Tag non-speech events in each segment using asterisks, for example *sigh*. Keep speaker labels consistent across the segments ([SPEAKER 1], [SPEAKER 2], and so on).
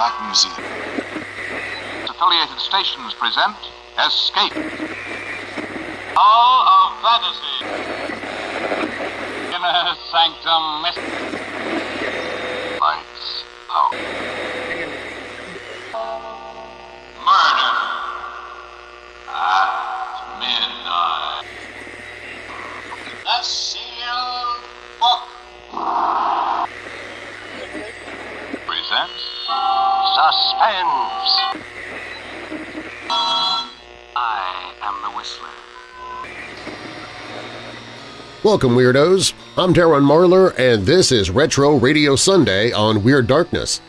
[SPEAKER 1] Black Museum.
[SPEAKER 2] Affiliated stations present Escape. Hall of Fantasy. Inner Sanctum Mystery. Suspense. I am the Whistler.
[SPEAKER 3] Welcome, Weirdos! I'm Darren Marlar, and this is Retro Radio Sunday on Weird Darkness.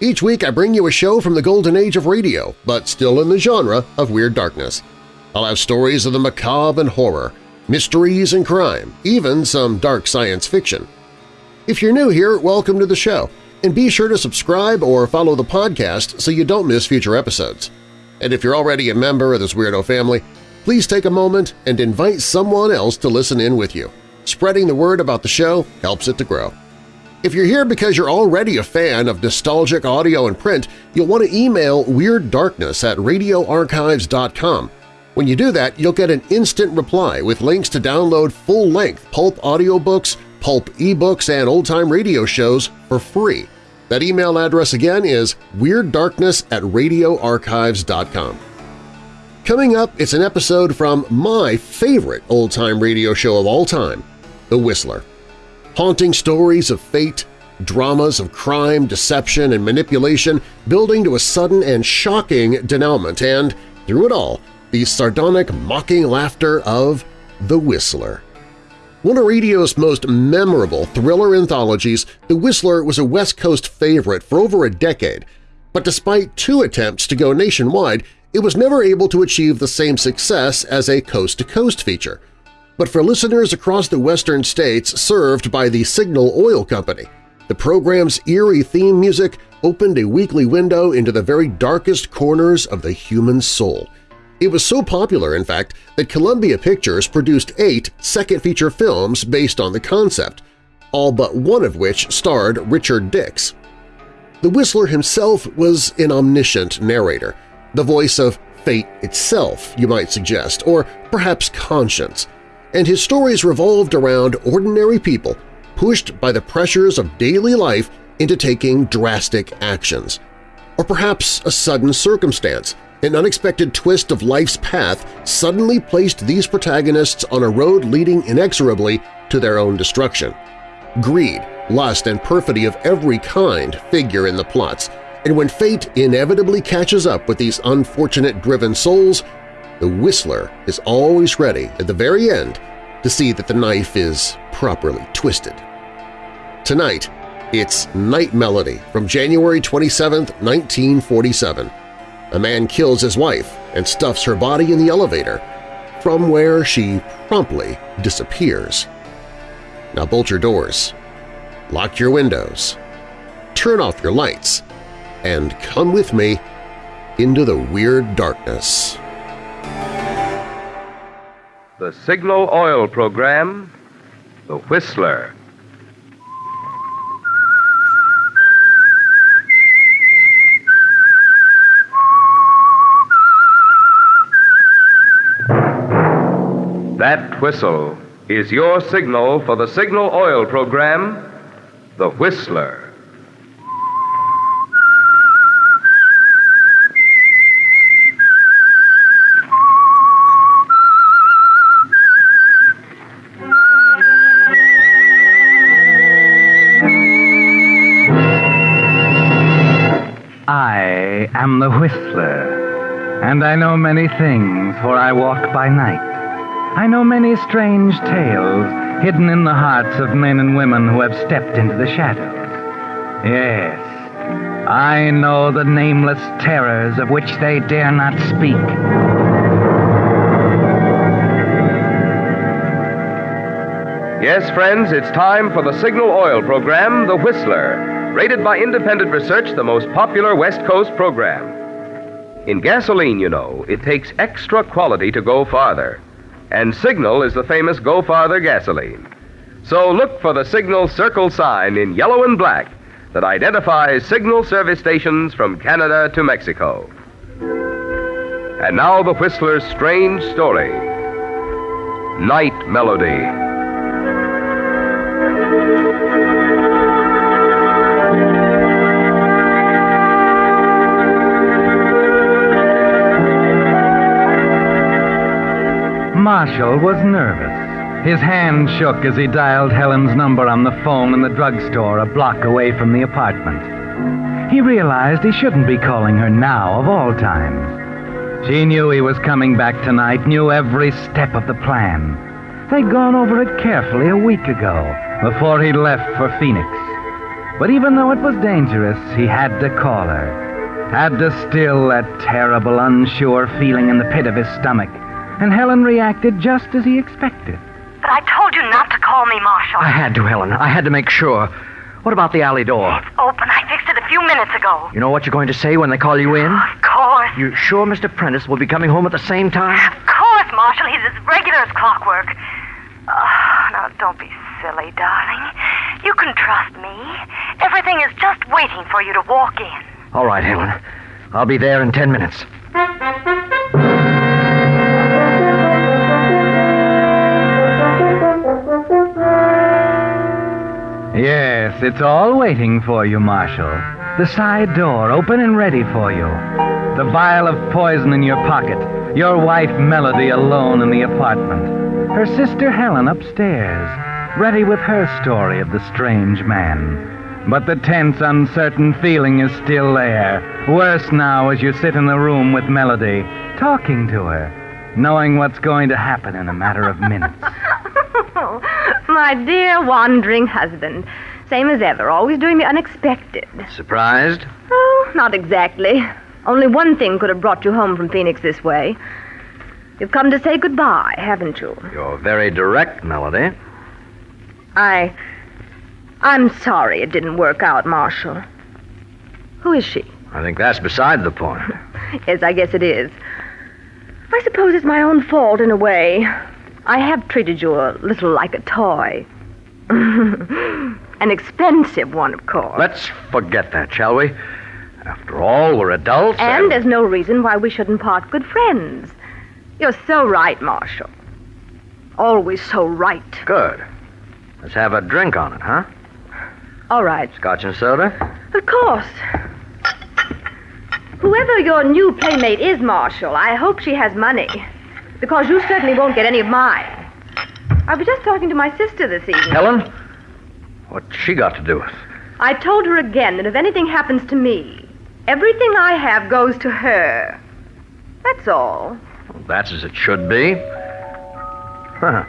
[SPEAKER 3] Each week I bring you a show from the golden age of radio, but still in the genre of Weird Darkness. I'll have stories of the macabre and horror, mysteries and crime, even some dark science fiction. If you're new here, welcome to the show, and be sure to subscribe or follow the podcast so you don't miss future episodes. And if you're already a member of this weirdo family, please take a moment and invite someone else to listen in with you. Spreading the word about the show helps it to grow. If you're here because you're already a fan of nostalgic audio and print, you'll want to email Weird Darkness at radioarchives.com. When you do that, you'll get an instant reply with links to download full-length pulp audiobooks, pulp ebooks, and old-time radio shows for free. That email address again is weirddarkness at radioarchives.com. Coming up, it's an episode from my favorite old-time radio show of all time, The Whistler. Haunting stories of fate, dramas of crime, deception, and manipulation building to a sudden and shocking denouement and, through it all, the sardonic mocking laughter of The Whistler. One of radio's most memorable thriller anthologies, The Whistler was a West Coast favorite for over a decade, but despite two attempts to go nationwide, it was never able to achieve the same success as a coast-to-coast feature. But for listeners across the western states served by the Signal Oil Company, the program's eerie theme music opened a weekly window into the very darkest corners of the human soul. It was so popular, in fact, that Columbia Pictures produced eight second-feature films based on the concept, all but one of which starred Richard Dix. The Whistler himself was an omniscient narrator, the voice of fate itself, you might suggest, or perhaps conscience, and his stories revolved around ordinary people pushed by the pressures of daily life into taking drastic actions. Or perhaps a sudden circumstance, an unexpected twist of life's path suddenly placed these protagonists on a road leading inexorably to their own destruction. Greed, lust, and perfidy of every kind figure in the plots, and when fate inevitably catches up with these unfortunate driven souls, the Whistler is always ready at the very end to see that the knife is properly twisted. Tonight, it's Night Melody from January 27, 1947. A man kills his wife and stuffs her body in the elevator, from where she promptly disappears. Now bolt your doors, lock your windows, turn off your lights, and come with me into the weird darkness.
[SPEAKER 4] The Signal Oil Program, The Whistler. That whistle is your signal for the Signal Oil Program, The Whistler.
[SPEAKER 5] I am the Whistler, and I know many things, for I walk by night. I know many strange tales hidden in the hearts of men and women who have stepped into the shadows. Yes, I know the nameless terrors of which they dare not speak.
[SPEAKER 4] Yes, friends, it's time for the Signal Oil program, The Whistler, rated by independent research the most popular West Coast program. In gasoline, you know, it takes extra quality to go farther. And Signal is the famous Go Farther gasoline. So look for the Signal circle sign in yellow and black that identifies signal service stations from Canada to Mexico. And now the Whistler's strange story Night Melody.
[SPEAKER 5] Marshall was nervous. His hand shook as he dialed Helen's number on the phone in the drugstore a block away from the apartment. He realized he shouldn't be calling her now, of all times. She knew he was coming back tonight, knew every step of the plan. They'd gone over it carefully a week ago, before he left for Phoenix. But even though it was dangerous, he had to call her. Had to still that terrible, unsure feeling in the pit of his stomach and Helen reacted just as he expected.
[SPEAKER 1] But I told you not to call me, Marshall.
[SPEAKER 6] I had to, Helen. I had to make sure. What about the alley door?
[SPEAKER 1] It's open. I fixed it a few minutes ago.
[SPEAKER 6] You know what you're going to say when they call you in?
[SPEAKER 1] Of course.
[SPEAKER 6] You sure Mr. Prentice will be coming home at the same time?
[SPEAKER 1] Of course, Marshall. He's as regular as clockwork. Oh, now, don't be silly, darling. You can trust me. Everything is just waiting for you to walk in.
[SPEAKER 6] All right, Helen. I'll be there in ten minutes.
[SPEAKER 5] Yes, it's all waiting for you, Marshall. The side door open and ready for you. The vial of poison in your pocket. Your wife Melody alone in the apartment. Her sister Helen upstairs, ready with her story of the strange man. But the tense, uncertain feeling is still there. Worse now as you sit in the room with Melody, talking to her, knowing what's going to happen in a matter of minutes. *laughs* *laughs*
[SPEAKER 7] My dear wandering husband. Same as ever, always doing the unexpected.
[SPEAKER 6] Surprised?
[SPEAKER 7] Oh, not exactly. Only one thing could have brought you home from Phoenix this way. You've come to say goodbye, haven't you?
[SPEAKER 6] You're very direct, Melody.
[SPEAKER 7] I. I'm sorry it didn't work out, Marshall. Who is she?
[SPEAKER 6] I think that's beside the point. *laughs*
[SPEAKER 7] Yes, I guess it is. I suppose it's my own fault in a way. I have treated you a little like a toy. *laughs* An expensive one, of course.
[SPEAKER 6] Let's forget that, shall we? After all, we're adults.
[SPEAKER 7] And there's no reason why we shouldn't part good friends. You're so right, Marshall. Always so right.
[SPEAKER 6] Good. Let's have a drink on it, huh?
[SPEAKER 7] All right.
[SPEAKER 6] Scotch and soda?
[SPEAKER 7] Of course. Whoever your new playmate is, Marshall, I hope she has money. Because you certainly won't get any of mine. I was just talking to my sister this evening.
[SPEAKER 6] Helen? What's she got to do with?
[SPEAKER 7] I told her again that if anything happens to me, everything I have goes to her. That's all.
[SPEAKER 6] Well, that's as it should be. Huh.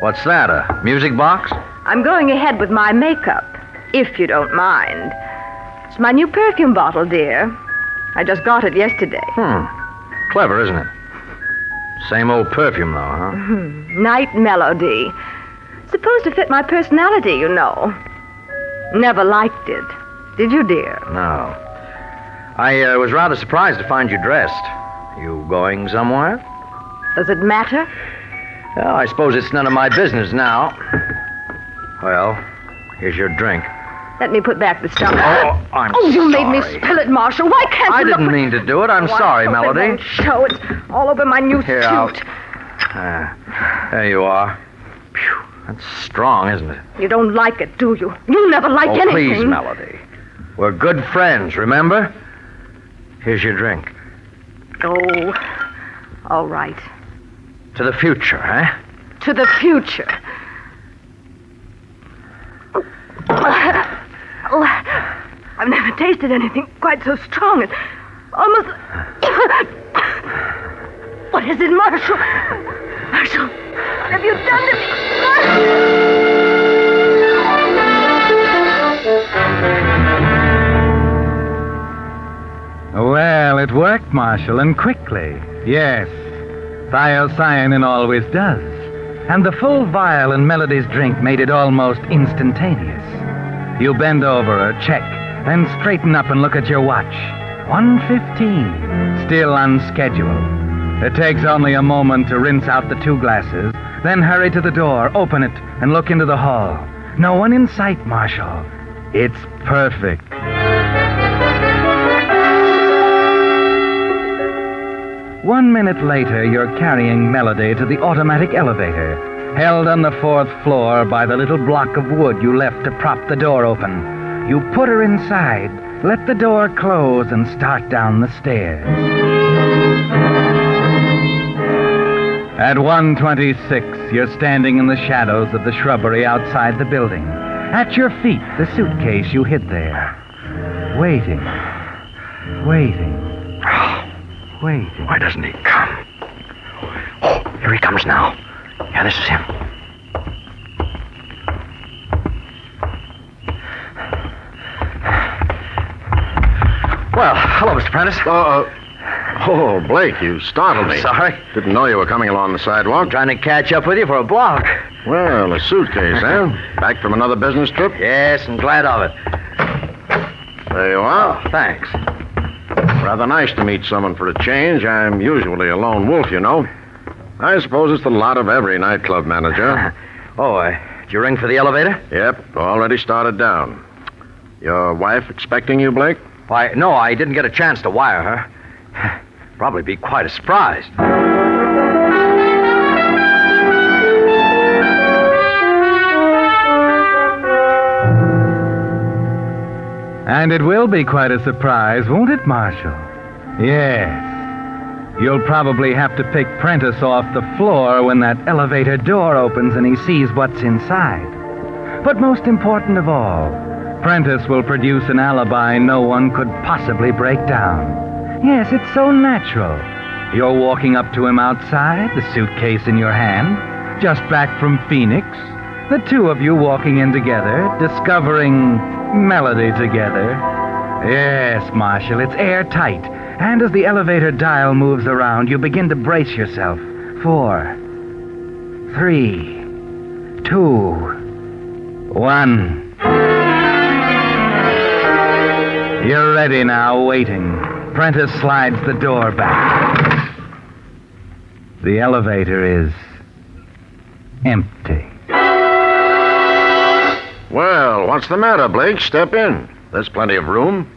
[SPEAKER 6] What's that, a music box?
[SPEAKER 7] I'm going ahead with my makeup, if you don't mind. It's my new perfume bottle, dear. I just got it yesterday.
[SPEAKER 6] Hmm. Clever, isn't it? Same old perfume, though, huh?
[SPEAKER 7] Night melody. Supposed to fit my personality, you know. Never liked it. Did you, dear?
[SPEAKER 6] No. I uh, was rather surprised to find you dressed. You going somewhere?
[SPEAKER 7] Does it matter?
[SPEAKER 6] Well, I suppose it's none of my business now. Well, here's your drink.
[SPEAKER 7] Let me put back the stuff.
[SPEAKER 6] Oh, I'm
[SPEAKER 7] Oh, you made me spill it, Marshall. Why can't
[SPEAKER 6] I
[SPEAKER 7] you look
[SPEAKER 6] didn't mean to do it. I'm
[SPEAKER 7] Oh, I
[SPEAKER 6] sorry,
[SPEAKER 7] it
[SPEAKER 6] Melody.
[SPEAKER 7] won't show. It's all over my new
[SPEAKER 6] Here,
[SPEAKER 7] suit.
[SPEAKER 6] Ah, there you are. Phew, that's strong, isn't it?
[SPEAKER 7] You don't like it, do you? You never like
[SPEAKER 6] oh,
[SPEAKER 7] anything.
[SPEAKER 6] please, Melody. We're good friends, remember? Here's your drink.
[SPEAKER 7] Oh, all right.
[SPEAKER 6] To the future, eh?
[SPEAKER 7] To the future. Oh, I've never tasted anything quite so strong. It's almost. *coughs* What is it, Marshall? Marshall, what have you done to me?
[SPEAKER 5] Well, it worked, Marshall, and quickly. Yes. Thiocyanin always does. And the full vial in Melody's drink made it almost instantaneous. You bend over, a check, then straighten up and look at your watch. 1.15. Still on schedule. It takes only a moment to rinse out the two glasses, then hurry to the door, open it, and look into the hall. No one in sight, Marshall. It's perfect. One minute later, you're carrying Melody to the automatic elevator, held on the fourth floor by the little block of wood you left to prop the door open. You put her inside, let the door close, and start down the stairs. At 126, you're standing in the shadows of the shrubbery outside the building. At your feet, the suitcase you hid there. Waiting. Waiting. *sighs* Waiting.
[SPEAKER 6] Why doesn't he come? Oh, here he comes now. Yeah, this is him. Well, hello, Mr. Prentice.
[SPEAKER 8] Uh, oh, Blake, you startled me.
[SPEAKER 6] Sorry.
[SPEAKER 8] Didn't know you were coming along the sidewalk.
[SPEAKER 6] Trying to catch up with you for a block.
[SPEAKER 8] Well, a suitcase, eh? *laughs* Back from another business trip?
[SPEAKER 6] Yes, and glad of it.
[SPEAKER 8] There you are.
[SPEAKER 6] Oh, thanks.
[SPEAKER 8] Rather nice to meet someone for a change. I'm usually a lone wolf, you know. I suppose it's the lot of every nightclub manager. *laughs*
[SPEAKER 6] Oh, uh, did you ring for the elevator?
[SPEAKER 8] yep, already started down. Your wife expecting you, Blake?
[SPEAKER 6] Why, no, I didn't get a chance to wire her. *sighs* Probably be quite a surprise.
[SPEAKER 5] And it will be quite a surprise, won't it, Marshall? Yes. You'll probably have to pick Prentice off the floor when that elevator door opens and he sees what's inside. But most important of all, Prentice will produce an alibi no one could possibly break down. Yes, it's so natural. You're walking up to him outside, the suitcase in your hand, just back from Phoenix. The two of you walking in together, discovering melody together. Yes, Marshall, it's airtight. And as the elevator dial moves around, you begin to brace yourself. Four, three, two, one. You're ready now, waiting. Prentice slides the door back. The elevator is empty.
[SPEAKER 8] Well, what's the matter, Blake? Step in. There's plenty of room.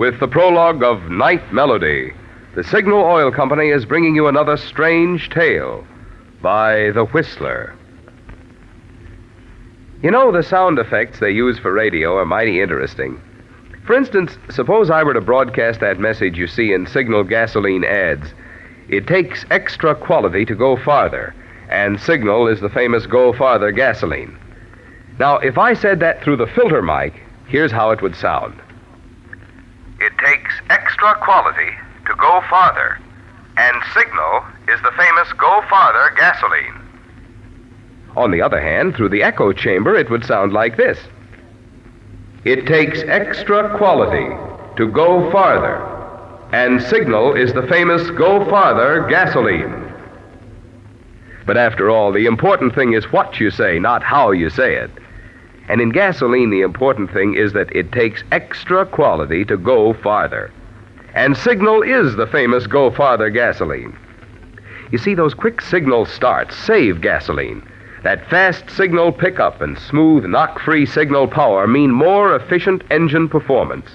[SPEAKER 4] With the prologue of Night Melody, the Signal Oil Company is bringing you another strange tale by The Whistler. You know, the sound effects they use for radio are mighty interesting. For instance, suppose I were to broadcast that message you see in Signal gasoline ads. It takes extra quality to go farther, and Signal is the famous Go Farther gasoline. Now, if I said that through the filter mic, here's how it would sound. It takes extra quality to go farther, and Signal is the famous Go Farther gasoline. On the other hand, through the echo chamber, it would sound like this. It takes extra quality to go farther, and Signal is the famous Go Farther gasoline. But after all, the important thing is what you say, not how you say it. And in gasoline, the important thing is that it takes extra quality to go farther. And Signal is the famous Go Farther gasoline. You see, those quick signal starts save gasoline. That fast signal pickup and smooth, knock free signal power mean more efficient engine performance.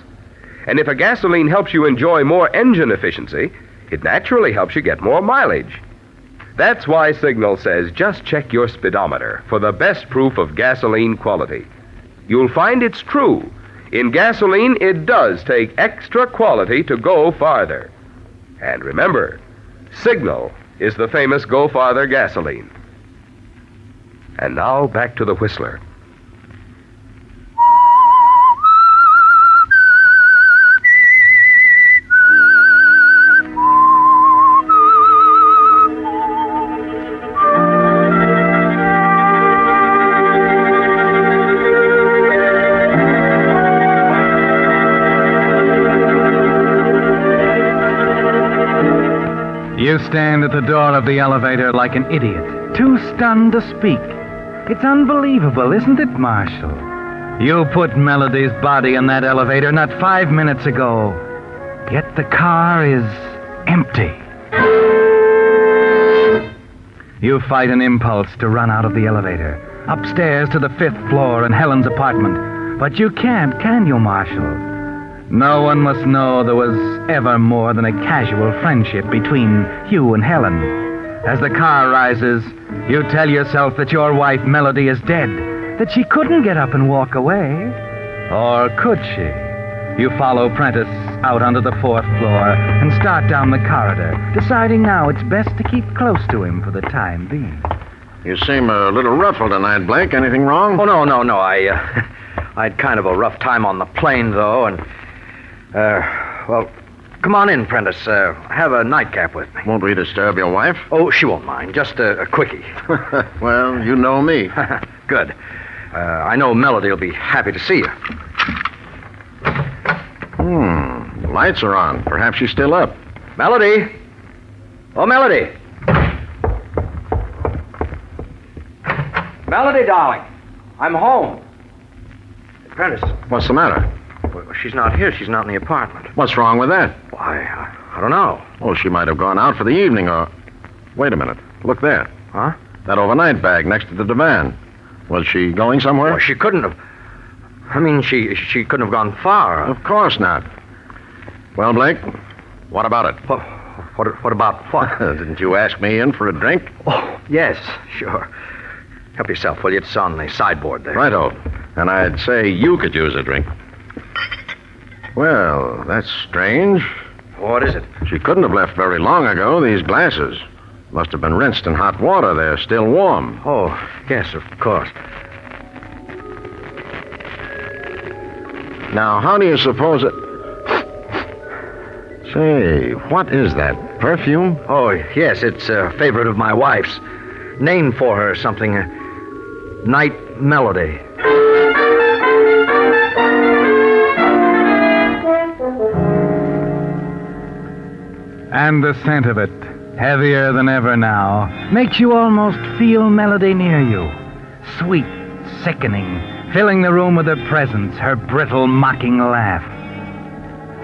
[SPEAKER 4] And if a gasoline helps you enjoy more engine efficiency, it naturally helps you get more mileage. That's why Signal says just check your speedometer for the best proof of gasoline quality. You'll find it's true. In gasoline, it does take extra quality to go farther. And remember, Signal is the famous Go Farther gasoline. And now back to the Whistler.
[SPEAKER 5] You stand at the door of the elevator like an idiot, too stunned to speak. It's unbelievable, isn't it, Marshall? You put Melody's body in that elevator not five minutes ago, yet the car is empty. You fight an impulse to run out of the elevator, upstairs to the fifth floor in Helen's apartment. But you can't, can you, Marshall? No one must know there was ever more than a casual friendship between you and Helen. As the car rises, you tell yourself that your wife, Melody, is dead, that she couldn't get up and walk away. Or could she? You follow Prentice out onto the fourth floor and start down the corridor, deciding now it's best to keep close to him for the time being.
[SPEAKER 8] You seem a little ruffled tonight, Blake. Anything wrong?
[SPEAKER 6] Oh, no, no, no. I, uh, *laughs* I had kind of a rough time on the plane, though, and, uh, well, come on in, Prentice. Uh, have a nightcap with me.
[SPEAKER 8] Won't we disturb your wife?
[SPEAKER 6] Oh, she won't mind. Just a, a quickie. *laughs*
[SPEAKER 8] well, you know me. *laughs*
[SPEAKER 6] Good. Uh, I know Melody will be happy to see you.
[SPEAKER 8] Hmm. The lights are on. Perhaps she's still up.
[SPEAKER 6] Melody? Oh, Melody. Melody, darling. I'm home. Prentice.
[SPEAKER 8] What's the matter?
[SPEAKER 6] Well, she's not here. She's not in the apartment.
[SPEAKER 8] What's wrong with that?
[SPEAKER 6] Why, I, I don't know.
[SPEAKER 8] Oh, she might have gone out for the evening or. Wait a minute. Look there.
[SPEAKER 6] Huh?
[SPEAKER 8] That overnight bag next to the divan. Was she going somewhere?
[SPEAKER 6] Well, she couldn't have. I mean, she she couldn't have gone far.
[SPEAKER 8] Of course not. Well, Blake, what about it?
[SPEAKER 6] What, what, what about what? *laughs*
[SPEAKER 8] Didn't you ask me in for a drink?
[SPEAKER 6] Oh, yes, sure. Help yourself, will you? It's on the sideboard there.
[SPEAKER 8] Righto. And I'd say you could use a drink. Well, that's strange.
[SPEAKER 6] What is it?
[SPEAKER 8] She couldn't have left very long ago, these glasses. Must have been rinsed in hot water. They're still warm.
[SPEAKER 6] Oh, yes, of course.
[SPEAKER 8] Now, how do you suppose it. Say, what is that? Perfume?
[SPEAKER 6] Oh, yes, it's a favorite of my wife's. Named for her something. Uh, Night Melody.
[SPEAKER 5] And the scent of it, heavier than ever now, makes you almost feel Melody near you. Sweet, sickening, filling the room with her presence, her brittle, mocking laugh.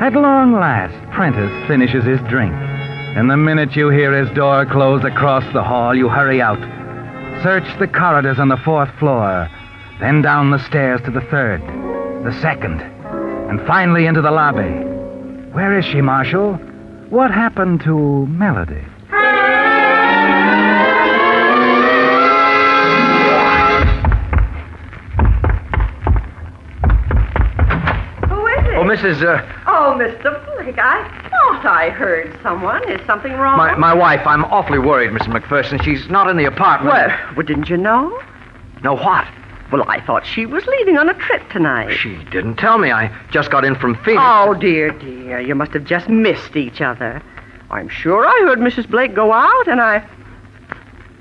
[SPEAKER 5] At long last, Prentice finishes his drink. And the minute you hear his door close across the hall, you hurry out. Search the corridors on the fourth floor, then down the stairs to the third, the second, and finally into the lobby. Where is she, Marshall? What happened to Melody?
[SPEAKER 9] Who is it?
[SPEAKER 6] Oh, Mrs. Uh,
[SPEAKER 9] Oh, Mr. Blake, I thought I heard someone. Is something wrong?
[SPEAKER 6] my, my wife, I'm awfully worried, Mrs. McPherson. She's not in the apartment.
[SPEAKER 9] Well, well, didn't you know?
[SPEAKER 6] No, what?
[SPEAKER 9] Well, I thought she was leaving on a trip tonight.
[SPEAKER 6] She didn't tell me. I just got in from Phoenix.
[SPEAKER 9] Oh, dear, dear. You must have just missed each other. I'm sure I heard Mrs. Blake go out, and I.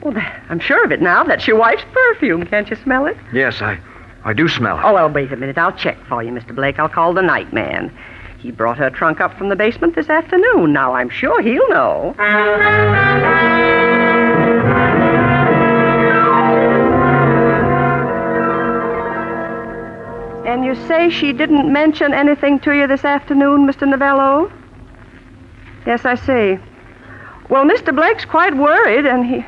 [SPEAKER 9] Well, I'm sure of it now. That's your wife's perfume. Can't you smell it?
[SPEAKER 6] Yes, I, I do smell it.
[SPEAKER 9] Oh, well, wait a minute. I'll check for you, Mr. Blake. I'll call the night man. He brought her trunk up from the basement this afternoon. Now, I'm sure he'll know. You say she didn't mention anything to you this afternoon, Mr. Novello? Yes, I see. Well, Mr. Blake's quite worried, and he.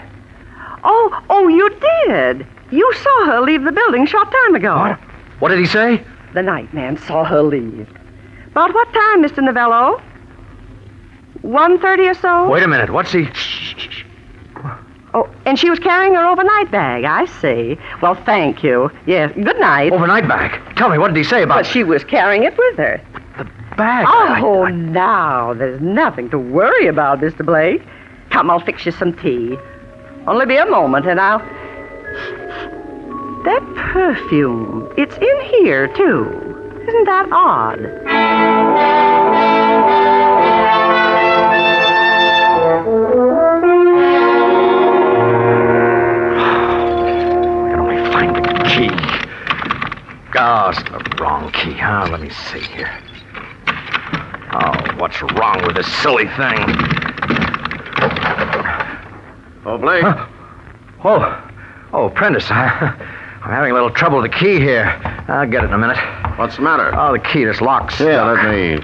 [SPEAKER 9] Oh, oh, you did. You saw her leave the building a short time ago.
[SPEAKER 6] What? What did he say?
[SPEAKER 9] The night man saw her leave. About what time, Mr. Novello? One thirty or so?
[SPEAKER 6] Wait a minute. What's he?
[SPEAKER 9] Oh, and she was carrying her overnight bag. I see. Well, thank you. Yes. Good night.
[SPEAKER 6] Overnight bag. Tell me, what did he say about
[SPEAKER 9] But she was carrying it with her.
[SPEAKER 6] the bag? I-
[SPEAKER 9] Oh,
[SPEAKER 6] I-
[SPEAKER 9] now there's nothing to worry about, Mr. Blake. Come, I'll fix you some tea. Only be a moment, and I'll. That perfume. It's in here too. Isn't that odd?
[SPEAKER 6] Oh, it's the wrong key, huh? Let me see here. Oh, what's wrong with this silly thing?
[SPEAKER 8] Oh, Blake.
[SPEAKER 6] Huh? Oh, oh, Prentice, I, *laughs* I'm having a little trouble with the key here. I'll get it in a minute.
[SPEAKER 8] What's the matter?
[SPEAKER 6] Oh, the key, this lock's
[SPEAKER 8] yeah, let me.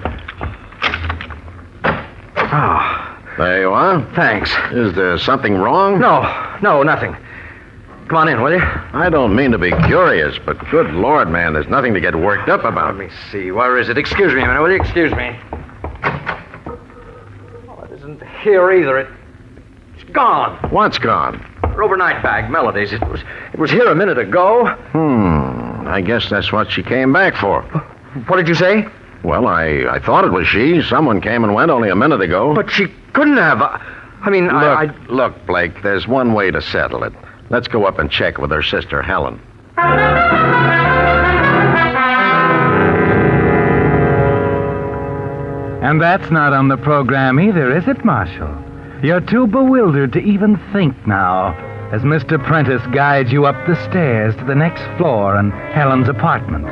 [SPEAKER 6] Oh,
[SPEAKER 8] There you are.
[SPEAKER 6] Thanks.
[SPEAKER 8] Is there something wrong?
[SPEAKER 6] No, no, nothing. Come on in, will you?
[SPEAKER 8] I don't mean to be curious, but good Lord, man, there's nothing to get worked up about.
[SPEAKER 6] Let me see. Where is it? Excuse me a minute, will you? Excuse me. Oh, it isn't here either. It, it's gone.
[SPEAKER 8] What's gone?
[SPEAKER 6] Her overnight bag, Melody's. It was, it was here a minute ago.
[SPEAKER 8] Hmm. I guess that's what she came back for.
[SPEAKER 6] What did you say?
[SPEAKER 8] Well, I, I thought it was she. Someone came and went only a minute ago.
[SPEAKER 6] But she couldn't have. I, I mean,
[SPEAKER 8] look,
[SPEAKER 6] I, I.
[SPEAKER 8] look, Blake, there's one way to settle it. Let's go up and check with her sister, Helen.
[SPEAKER 5] And that's not on the program either, is it, Marshall? You're too bewildered to even think now as Mr. Prentice guides you up the stairs to the next floor and Helen's apartment.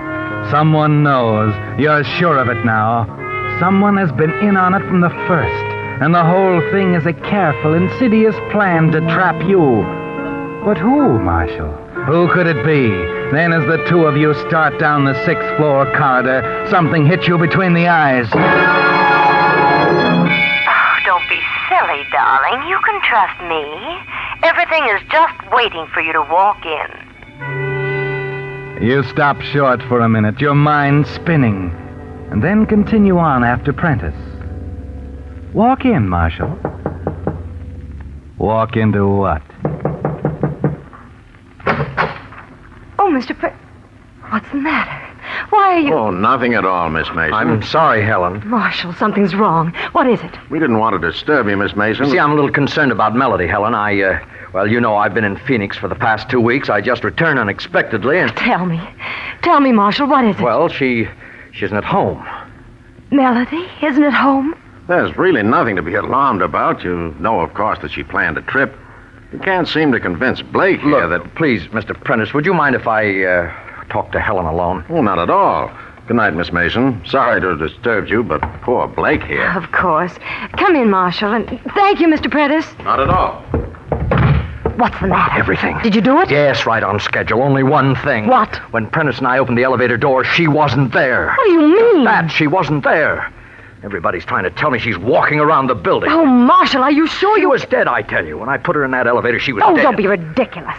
[SPEAKER 5] Someone knows. You're sure of it now. Someone has been in on it from the first, and the whole thing is a careful, insidious plan to trap you. But who, Marshall? Who could it be? Then, as the two of you start down the sixth floor corridor, something hits you between the eyes.
[SPEAKER 10] Oh, don't be silly, darling. You can trust me. Everything is just waiting for you to walk in.
[SPEAKER 5] You stop short for a minute, your mind spinning, and then continue on after Prentice. Walk in, Marshall. Walk into what?
[SPEAKER 1] Oh, Mr. Pre... What's the matter? Why are you...
[SPEAKER 8] Oh, nothing at all, Miss Mason.
[SPEAKER 6] I'm sorry, Helen.
[SPEAKER 1] Marshall, something's wrong. What is it?
[SPEAKER 8] We didn't want to disturb you, Miss Mason.
[SPEAKER 6] See, I'm a little concerned about Melody, Helen. I, uh, well, you know, I've been in Phoenix for the past two weeks. I just returned unexpectedly, and.
[SPEAKER 1] Tell me. Tell me, Marshall, what is it?
[SPEAKER 6] Well, she. she isn't at home.
[SPEAKER 1] Melody isn't at home?
[SPEAKER 8] There's really nothing to be alarmed about. You know, of course, that she planned a trip. You can't seem to convince Blake here
[SPEAKER 6] Look,
[SPEAKER 8] that.
[SPEAKER 6] please, Mr. Prentice, would you mind if I, uh, talk to Helen alone?
[SPEAKER 8] Oh, not at all. Good night, Miss Mason. Sorry to have disturbed you, but poor Blake here.
[SPEAKER 1] Of course. Come in, Marshall, and thank you, Mr. Prentice.
[SPEAKER 8] Not at all.
[SPEAKER 1] What's the matter?
[SPEAKER 6] Everything.
[SPEAKER 1] Did you do it?
[SPEAKER 6] Yes, right on schedule. Only one thing.
[SPEAKER 1] What?
[SPEAKER 6] When Prentice and I opened the elevator door, she wasn't there.
[SPEAKER 1] What do you mean?
[SPEAKER 6] That she wasn't there. Everybody's trying to tell me she's walking around the building.
[SPEAKER 1] Oh, Marshall, are you sure
[SPEAKER 6] She
[SPEAKER 1] you...
[SPEAKER 6] was dead, I tell you. When I put her in that elevator, she was
[SPEAKER 1] Oh,
[SPEAKER 6] dead.
[SPEAKER 1] don't be ridiculous.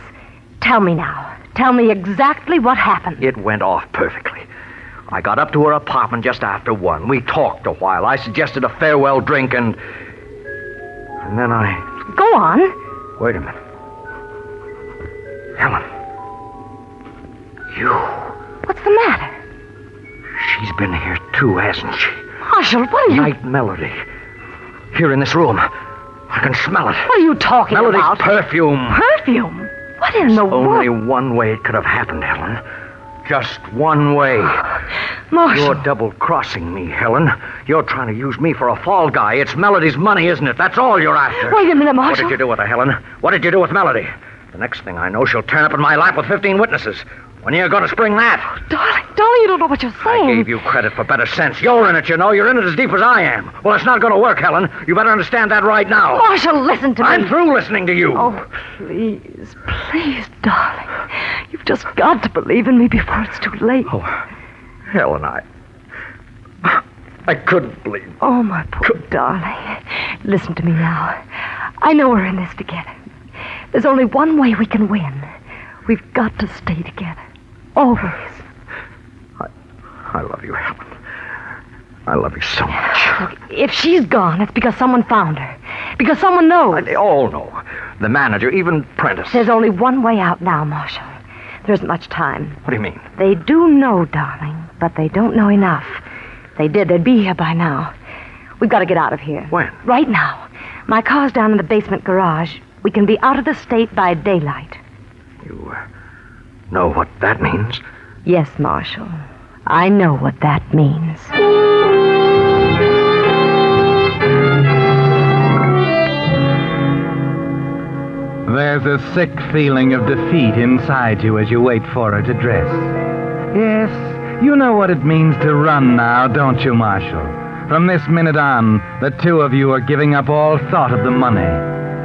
[SPEAKER 1] Tell me now. Tell me exactly what happened.
[SPEAKER 6] It went off perfectly. I got up to her apartment just after one. We talked a while. I suggested a farewell drink, and. And then I.
[SPEAKER 1] Go on.
[SPEAKER 6] Wait a minute. Helen. You.
[SPEAKER 1] What's the matter?
[SPEAKER 6] She's been here too, hasn't she?
[SPEAKER 1] Marshall, what are you...
[SPEAKER 6] Night Melody. Here in this room. I can smell it.
[SPEAKER 1] What are you talking about?
[SPEAKER 6] Melody's
[SPEAKER 1] about?
[SPEAKER 6] perfume.
[SPEAKER 1] Perfume? What in the world?
[SPEAKER 6] Only one way it could have happened, Helen. Just one way. *sighs*
[SPEAKER 1] Marshall.
[SPEAKER 6] You're double crossing me, Helen. You're trying to use me for a fall guy. It's Melody's money, isn't it? That's all you're after.
[SPEAKER 1] Wait a minute,
[SPEAKER 6] What did you do with her, Helen? What did you do with Melody? The next thing I know, she'll turn up in my lap with 15 witnesses. When are you going to spring that?
[SPEAKER 1] Oh, darling, darling, you don't know what you're saying.
[SPEAKER 6] I gave you credit for better sense. You're in it, you know. You're in it as deep as I am. Well, it's not going to work, Helen. You better understand that right now.
[SPEAKER 1] Oh, Marshall, listen to me.
[SPEAKER 6] I'm through listening to you.
[SPEAKER 1] Oh, please, please, darling. You've just got to believe in me before it's too late.
[SPEAKER 6] Oh, Helen, I. I couldn't believe.
[SPEAKER 1] Oh, my poor darling. Listen to me now. I know we're in this together. There's only one way we can win. We've got to stay together. Always.
[SPEAKER 6] I I love you, Helen. I love you so much.
[SPEAKER 1] If she's gone, it's because someone found her. Because someone knows.
[SPEAKER 6] They all know. The manager, even Prentice.
[SPEAKER 1] There's only one way out now, Marshall. There isn't much time.
[SPEAKER 6] What do you mean?
[SPEAKER 1] They do know, darling, but they don't know enough. If they did, they'd be here by now. We've got to get out of here.
[SPEAKER 6] When?
[SPEAKER 1] Right now. My car's down in the basement garage. We can be out of the state by daylight.
[SPEAKER 6] You uh, know what that means?
[SPEAKER 1] Yes, Marshall. I know what that means.
[SPEAKER 5] There's a sick feeling of defeat inside you as you wait for her to dress. Yes, you know what it means to run now, don't you, Marshall? From this minute on, the two of you are giving up all thought of the money,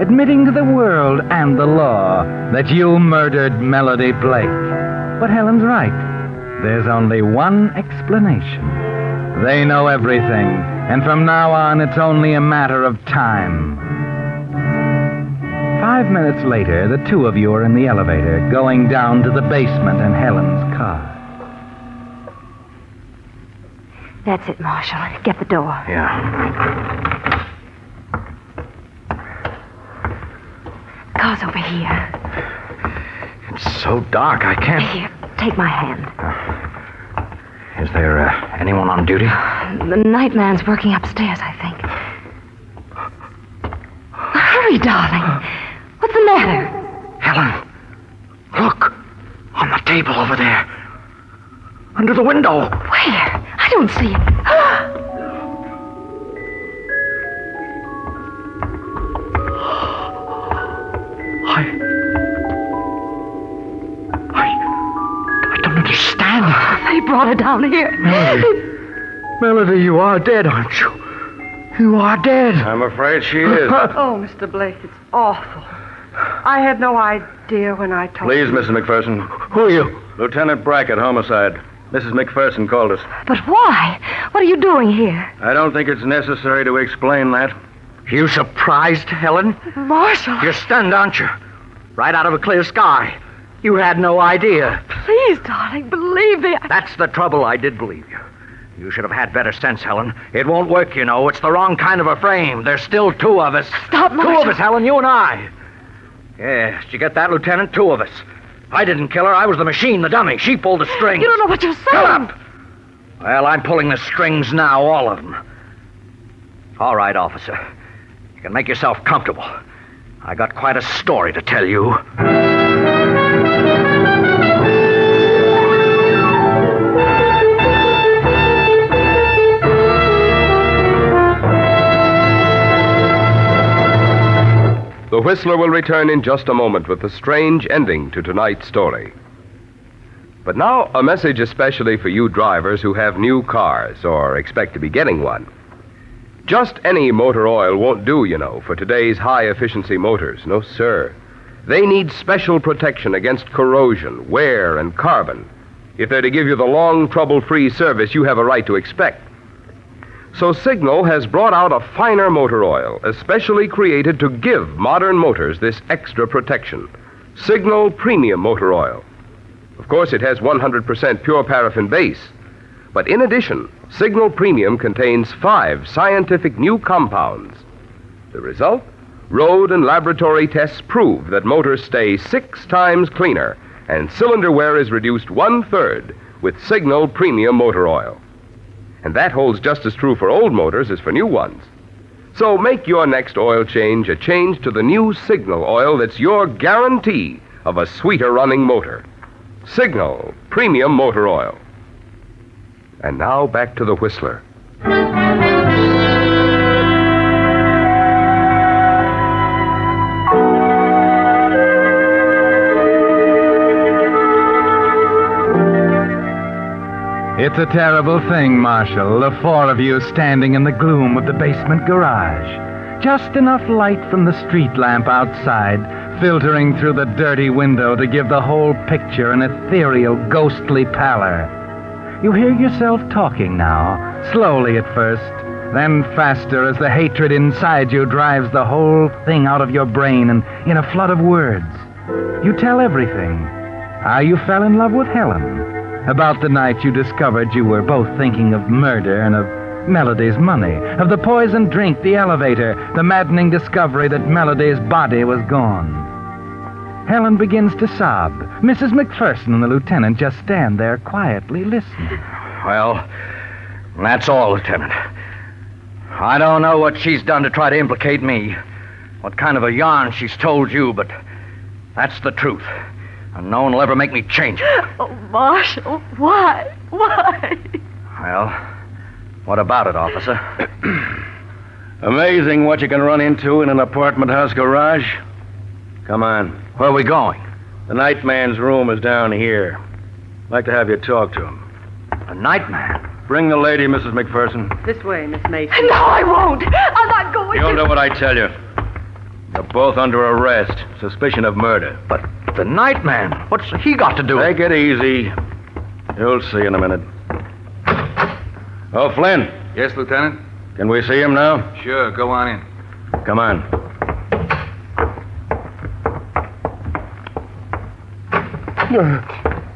[SPEAKER 5] admitting to the world and the law that you murdered Melody Blake. But Helen's right. There's only one explanation. They know everything, And from now on, it's only a matter of time. Five minutes later, the two of you are in the elevator, going down to the basement in Helen's car.
[SPEAKER 1] That's it, Marshall. Get the door.
[SPEAKER 6] Yeah.
[SPEAKER 1] Car's over here.
[SPEAKER 6] It's so dark, I can't.
[SPEAKER 1] Here, take my hand.
[SPEAKER 6] Is there uh, anyone on duty?
[SPEAKER 1] The night man's working upstairs, I think. Hurry, darling. What's the matter?
[SPEAKER 6] Helen, look. On the table over there. Under the window.
[SPEAKER 1] Where? I don't see it. *gasps* They down here.
[SPEAKER 6] Melody. Melody, you are dead, aren't you? You are dead.
[SPEAKER 11] I'm afraid she is. *laughs*
[SPEAKER 9] Oh, Mr. Blake, it's awful. I had no idea when I told
[SPEAKER 11] Please,
[SPEAKER 9] you.
[SPEAKER 11] Mrs. McPherson.
[SPEAKER 6] Who are you?
[SPEAKER 11] Lieutenant Brackett, homicide. Mrs. McPherson called us.
[SPEAKER 1] But why? What are you doing here?
[SPEAKER 11] I don't think it's necessary to explain that.
[SPEAKER 6] You surprised, Helen?
[SPEAKER 1] Marshall,
[SPEAKER 6] You're stunned, aren't you? Right out of a clear sky. You had no idea.
[SPEAKER 1] please, darling, believe me. I...
[SPEAKER 6] That's the trouble. I did believe you. You should have had better sense, Helen. It won't work, you know. It's the wrong kind of a frame. There's still two of us.
[SPEAKER 1] Stop,
[SPEAKER 6] Two of us, Helen, you and I. Yes, you get that, Lieutenant? Two of us. I didn't kill her. I was the machine, the dummy. She pulled the strings.
[SPEAKER 1] You don't know what you're saying.
[SPEAKER 6] Shut up! Well, I'm pulling the strings now, all of them. All right, officer. You can make yourself comfortable. I got quite a story to tell you.
[SPEAKER 4] The Whistler will return in just a moment with a strange ending to tonight's story. But now, a message especially for you drivers who have new cars or expect to be getting one. Just any motor oil won't do, you know, for today's high efficiency motors. No, sir. They need special protection against corrosion, wear, and carbon if they're to give you the long, trouble free service you have a right to expect. So Signal has brought out a finer motor oil, especially created to give modern motors this extra protection. Signal Premium Motor Oil. Of course, it has 100% pure paraffin base. But in addition, Signal Premium contains five scientific new compounds. The result? Road and laboratory tests prove that motors stay six times cleaner, and cylinder wear is reduced one third with Signal Premium Motor Oil. And that holds just as true for old motors as for new ones. So make your next oil change a change to the new Signal oil that's your guarantee of a sweeter running motor. Signal Premium Motor Oil. And now back to the Whistler.
[SPEAKER 5] It's a terrible thing, Marshall, the four of you standing in the gloom of the basement garage. Just enough light from the street lamp outside filtering through the dirty window to give the whole picture an ethereal, ghostly pallor. You hear yourself talking now, slowly at first, then faster as the hatred inside you drives the whole thing out of your brain and in a flood of words. You tell everything. How you fell in love with Helen. About the night you discovered you were both thinking of murder and of Melody's money, of the poisoned drink, the elevator, the maddening discovery that Melody's body was gone. Helen begins to sob. Mrs. McPherson and the lieutenant just stand there quietly listening.
[SPEAKER 6] Well, that's all, Lieutenant. I don't know what she's done to try to implicate me, what kind of a yarn she's told you, but that's the truth. And no one will ever make me change it.
[SPEAKER 1] Oh, *gasps* Marshall, why? Why?
[SPEAKER 6] Well, what about it, officer? *clears throat*
[SPEAKER 11] Amazing what you can run into in an apartment house garage. Come on.
[SPEAKER 6] Where are we going?
[SPEAKER 11] The night man's room is down here. I'd like to have you talk to him.
[SPEAKER 6] A nightman.
[SPEAKER 11] Bring the lady, Mrs. McPherson.
[SPEAKER 9] This way, Miss Mason.
[SPEAKER 1] No, I won't. I'm not going
[SPEAKER 11] You'll
[SPEAKER 1] to.
[SPEAKER 11] do what I tell you. You're both under arrest. Suspicion of murder.
[SPEAKER 6] But the nightman, what's he got to do with
[SPEAKER 11] Take it easy. You'll see in a minute. Oh, Flynn.
[SPEAKER 12] Yes, Lieutenant?
[SPEAKER 11] Can we see him now?
[SPEAKER 6] Sure, go on in.
[SPEAKER 11] Come on.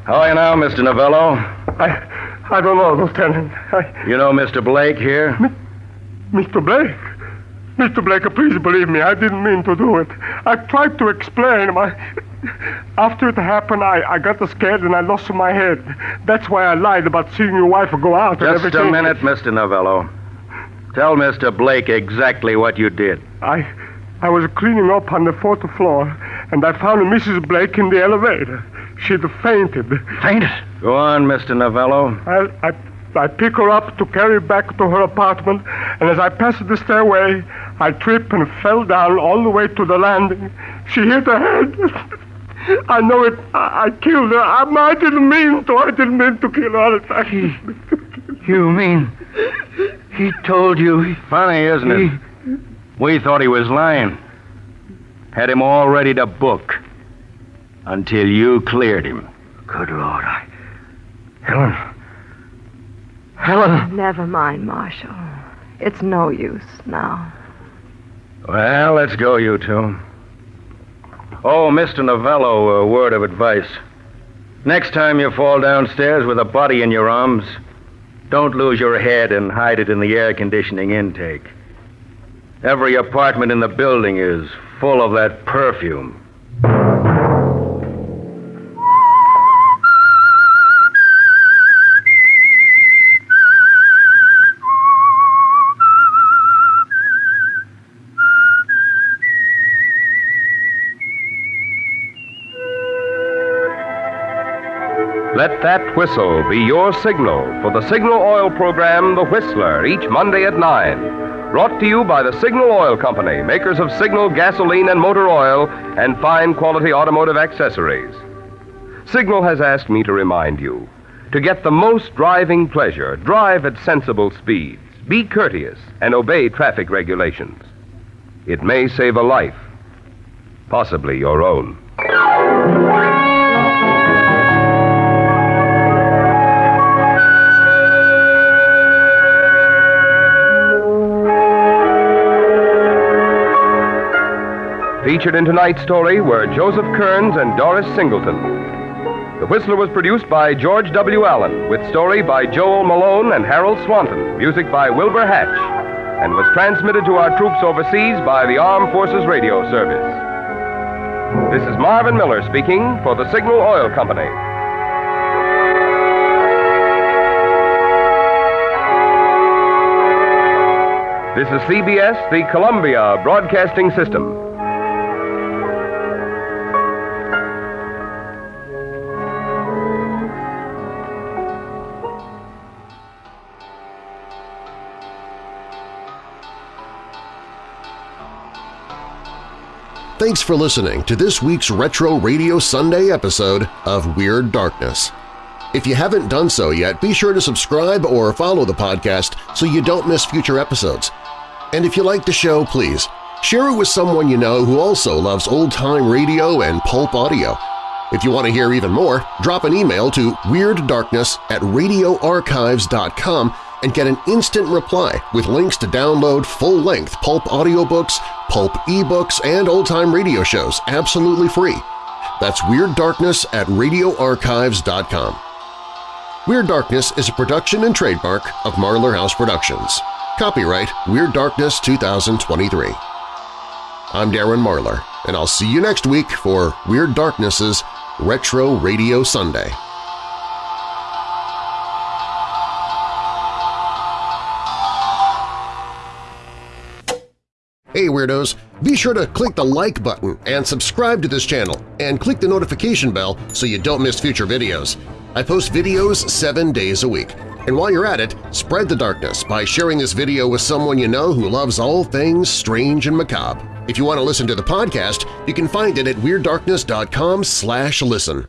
[SPEAKER 11] How are you now, Mr. Novello?
[SPEAKER 13] I, I don't know, Lieutenant. I,
[SPEAKER 11] You know Mr. Blake here?
[SPEAKER 13] Mr. Blake? Mr. Blake, please believe me, I didn't mean to do it. I tried to explain. My... After it happened, I, I got scared and I lost my head. That's why I lied about seeing your wife go out and
[SPEAKER 11] Just a minute, Mr. Novello. Tell Mr. Blake exactly what you did.
[SPEAKER 13] I, I was cleaning up on the fourth floor, and I found Mrs. Blake in the elevator. She'd fainted.
[SPEAKER 6] Fainted?
[SPEAKER 11] Go on, Mr. Novello.
[SPEAKER 13] I, I, I pick her up to carry her back to her apartment, and as I passed the stairway, I tripped and fell down all the way to the landing. She hit her head. I know it. I, I killed her. I, I didn't mean to. I didn't mean to kill her.
[SPEAKER 6] You mean he told you?
[SPEAKER 11] Funny, isn't it? We thought he was lying. Had him all ready to book. Until you cleared him.
[SPEAKER 6] Good Lord, I. Helen. Helen.
[SPEAKER 1] Never mind, Marshall. It's no use now.
[SPEAKER 11] Well, let's go, you two. Oh, Mr. Novello, a word of advice. Next time you fall downstairs with a body in your arms, don't lose your head and hide it in the air conditioning intake. Every apartment in the building is full of that perfume.
[SPEAKER 4] That whistle be your signal for the Signal Oil program, The Whistler, each Monday at 9. Brought to you by the Signal Oil Company, makers of Signal gasoline and motor oil and fine quality automotive accessories. Signal has asked me to remind you to get the most driving pleasure, drive at sensible speeds, be courteous, and obey traffic regulations. It may save a life, possibly your own. Featured in tonight's story were Joseph Kearns and Doris Singleton. The Whistler was produced by George W. Allen, with story by Joel Malone and Harold Swanton, music by Wilbur Hatch, and was transmitted to our troops overseas by the Armed Forces Radio Service. This is Marvin Miller speaking for the Signal Oil Company. This is CBS, the Columbia Broadcasting System.
[SPEAKER 3] For listening to this week's Retro Radio Sunday episode of Weird Darkness. If you haven't done so yet, be sure to subscribe or follow the podcast so you don't miss future episodes. And if you like the show, please share it with someone you know who also loves old-time radio and pulp audio. If you want to hear even more, drop an email to WeirdDarkness at radioarchives.com and get an instant reply with links to download full-length pulp audiobooks, pulp ebooks, and old-time radio shows absolutely free. That's Weird Darkness at radioarchives.com. Weird Darkness is a production and trademark of Marlar House Productions. Copyright Weird Darkness 2023. I'm Darren Marlar, and I'll see you next week for Weird Darkness's Retro Radio Sunday. Hey Weirdos! Be sure to click the like button and subscribe to this channel, and click the notification bell so you don't miss future videos. I post videos seven days a week. And while you're at it, spread the darkness by sharing this video with someone you know who loves all things strange and macabre. If you want to listen to the podcast, you can find it at WeirdDarkness.com slash listen.